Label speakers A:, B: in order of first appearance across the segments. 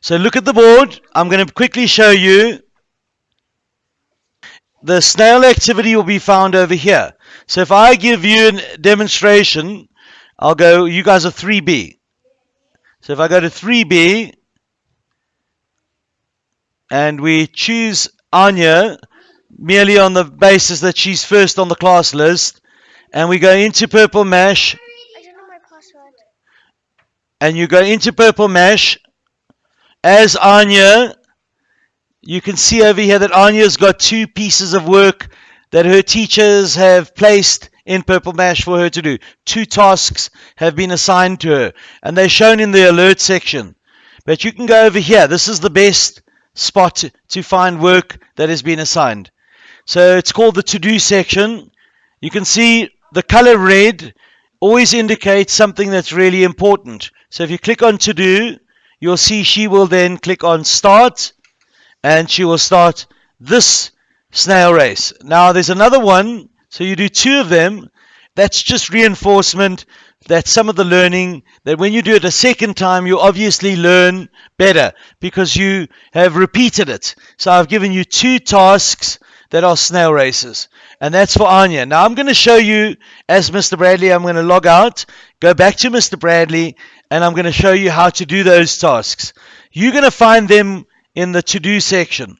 A: So look at the board. I'm going to quickly show you. The snail activity will be found over here. So if I give you a demonstration, I'll go, you guys are 3B. So if I go to 3B, and we choose Anya merely on the basis that she's first on the class list, and we go into Purple Mash
B: I don't know my password.
A: and you go into Purple Mash as Anya, you can see over here that Anya's got two pieces of work that her teachers have placed in Purple Mash for her to do. Two tasks have been assigned to her, and they're shown in the alert section. But you can go over here. This is the best spot to, find work that has been assigned. So it's called the to do section. You can see the color red always indicates something that's really important. So if you click on to do, you'll see she will then click on start and she will start this snail race. Now there's another one, so you do two of them. That's just reinforcement that some of the learning that when you do it a second time, you obviously learn better because you have repeated it. So I've given you two tasks that are snail races, and that's for Anya. Now I'm going to show you as Mr. Bradley. I'm going to log out, go back to Mr. Bradley, and I'm going to show you how to do those tasks. You're going to find them in the to do section.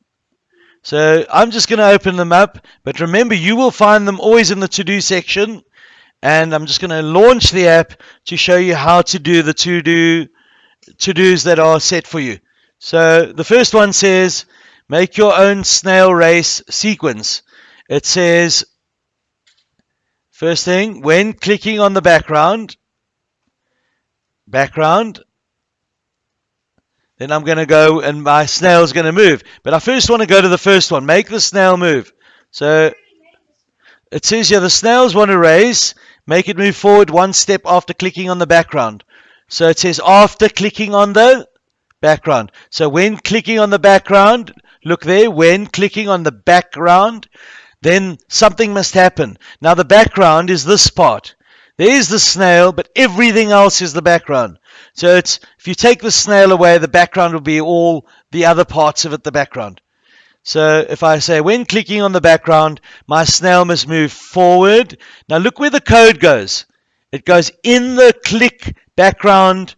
A: So I'm just going to open them up, but remember you will find them always in the to do section. And I'm just going to launch the app to show you how to do the to do to dos that are set for you. So the first one says make your own snail race sequence. It says first thing when clicking on the background background then I'm going to go and my snail's going to move. But I first want to go to the first one. Make the snail move. So it says here the snails want to raise. Make it move forward one step after clicking on the background. So it says after clicking on the background. So when clicking on the background, look there, when clicking on the background, then something must happen. Now the background is this part. There's the snail, but everything else is the background. So it's if you take the snail away, the background will be all the other parts of it, the background. So if I say when clicking on the background, my snail must move forward. Now look where the code goes. It goes in the click background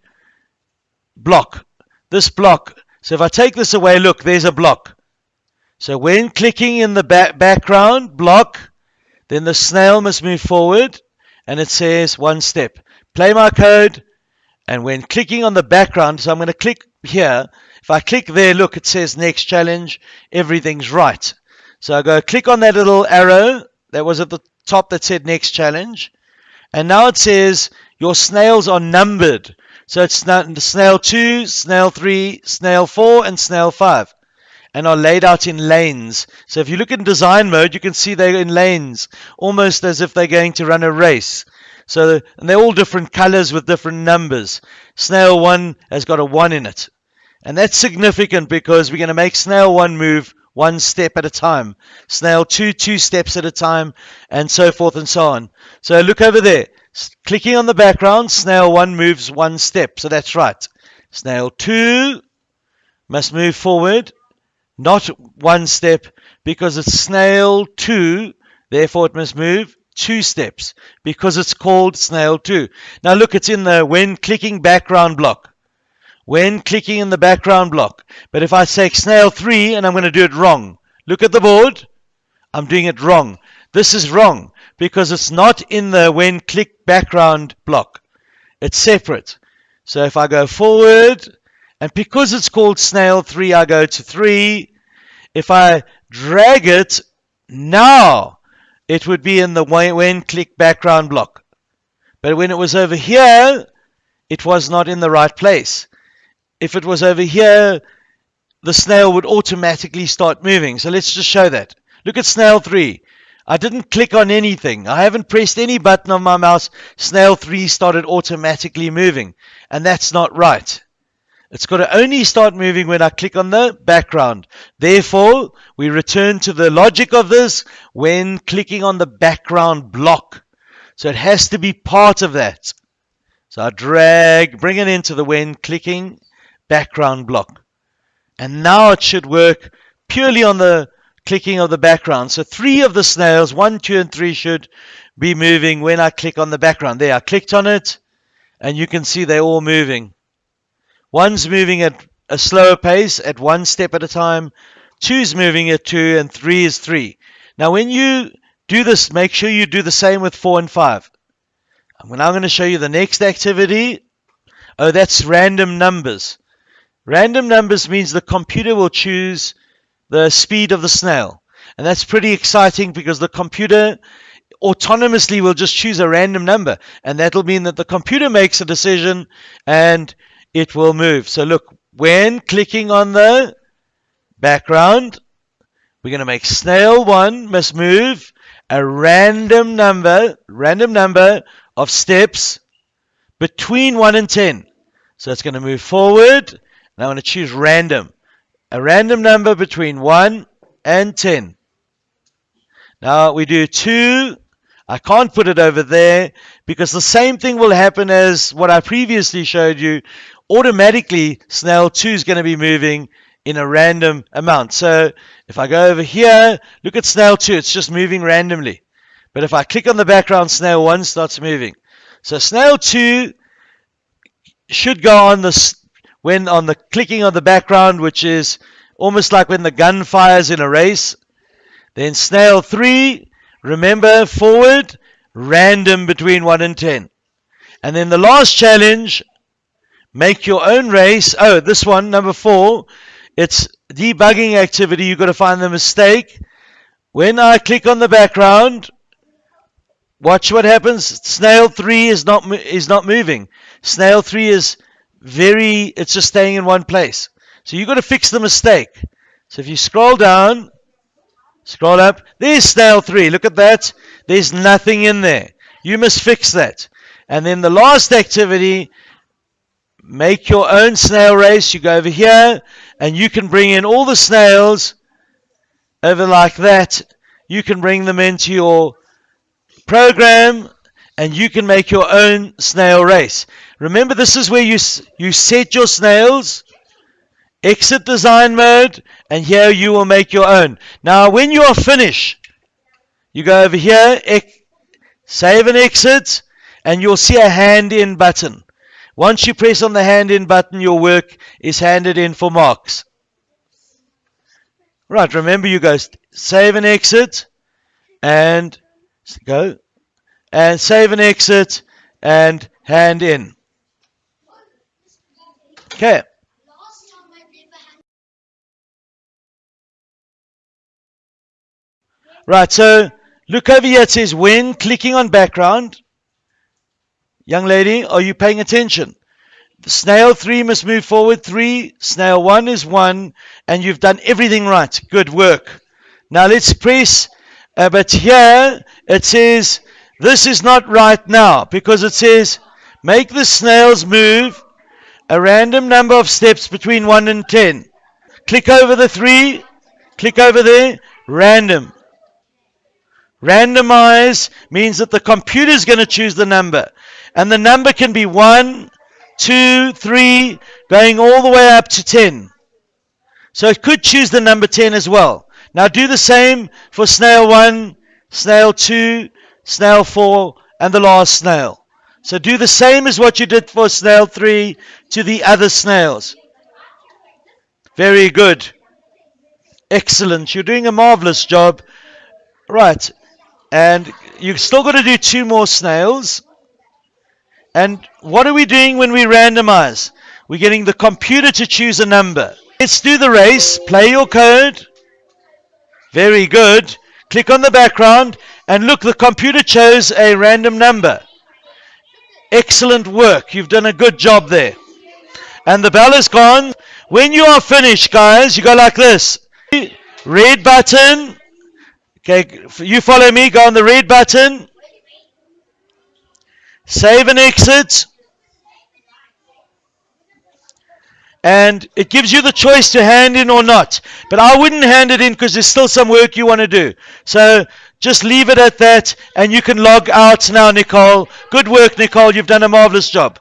A: block. This block. So if I take this away, look, there's a block. So when clicking in the ba- background block, then the snail must move forward and it says one step. Play my code and when clicking on the background, so I'm going to click here. If I click there, look, it says next challenge. Everything's right. So I go click on that little arrow that was at the top that said next challenge. And now it says your snails are numbered. So it's snail 2, snail 3, snail 4, and snail 5. And are laid out in lanes. So if you look in design mode, you can see they're in lanes, almost as if they're going to run a race. So and they're all different colors with different numbers. Snail 1 has got a 1 in it. And that's significant because we're going to make snail 1 move one step at a time. Snail 2, two steps at a time, and so forth and so on. So look over there. S- Clicking on the background, snail 1 moves one step. So that's right. Snail 2 must move forward, not one step, because it's snail 2, therefore it must move two steps, because it's called snail 2. Now look, it's in the when clicking background block. When clicking in the background block. But if I say snail 3 and I'm going to do it wrong, look at the board. I'm doing it wrong. This is wrong because it's not in the when click background block. It's separate. So if I go forward, and because it's called snail 3, I go to 3. If I drag it now, it would be in the when click background block. But when it was over here, it was not in the right place. If it was over here, the snail would automatically start moving. So let's just show that. Look at snail 3. I didn't click on anything. I haven't pressed any button on my mouse. Snail 3 started automatically moving. And that's not right. It's got to only start moving when I click on the background. Therefore, we return to the logic of this when clicking on the background block. So it has to be part of that. So I drag, bring it into the when clicking background block. And now it should work purely on the clicking of the background. So three of the snails, one, two, and three should be moving when I click on the background. There, I clicked on it, and you can see they're all moving. One's moving at a slower pace, at one step at a time. Two's moving at two, and three is three. Now, when you do this, make sure you do the same with four and five. I'm now going to show you the next activity. Oh, that's random numbers. Random numbers means the computer will choose the speed of the snail. And that's pretty exciting because the computer autonomously will just choose a random number. And that'll mean that the computer makes a decision and it will move. So look, when clicking on the background, we're going to make snail 1 must move a random number, random number of steps between 1 and 10. So it's going to move forward. And I'm going to choose random. A random number between 1 and 10. Now we do 2. I can't put it over there because the same thing will happen as what I previously showed you. Automatically, snail 2 is going to be moving in a random amount. So if I go over here, look at snail 2, it's just moving randomly. But if I click on the background, snail 1 starts moving. So snail 2 should go on the when on the clicking on the background, which is almost like when the gun fires in a race. Then snail 3, remember forward, random between 1 and 10. And then the last challenge, make your own race. Oh, this one, number 4, it's debugging activity. You've got to find the mistake. When I click on the background, watch what happens. Snail 3 is not is not moving. Snail 3 is very it's just staying in one place. So you've got to fix the mistake. So if you scroll down, scroll up, there's snail 3. Look at that. There's nothing in there. You must fix that. And then the last activity make your own snail race. You go over here and you can bring in all the snails over like that. You can bring them into your program and you can make your own snail race. Remember, this is where you, you set your snails, exit design mode, and here you will make your own. Now, when you are finished, you go over here, save and exit, and you'll see a hand in button. Once you press on the hand in button, your work is handed in for marks. Right, remember you go save and exit and go and save and exit and hand in. Okay. Right, so look over here. It says when clicking on background, Young lady, are you paying attention? Snail 3 must move forward 3. Snail 1 is 1. And you've done everything right. Good work. Now let's press. Uh, but here it says this is not right now because it says make the snails move a random number of steps between 1 and 10. Click over the 3. Click over there. Random. Randomize means that the computer is going to choose the number. And the number can be 1, 2, 3, going all the way up to 10. So it could choose the number 10 as well. Now do the same for snail 1, snail 2, snail 4, and the last snail. So do the same as what you did for snail 3 to the other snails. Very good. Excellent. You're doing a marvelous job. Right. And you've still got to do two more snails. And what are we doing when we randomize? We're getting the computer to choose a number. Let's do the race. Play your code. Very good. Click on the background and look, the computer chose a random number. Excellent work. You've done a good job there. And the bell is gone. When you are finished, guys, you go like this. Red button. Okay, you follow me. Go on the red button. Save and exit. And it gives you the choice to hand in or not. But I wouldn't hand it in because there's still some work you want to do. So just leave it at that and you can log out now, Nicole. Good work, Nicole. You've done a marvelous job.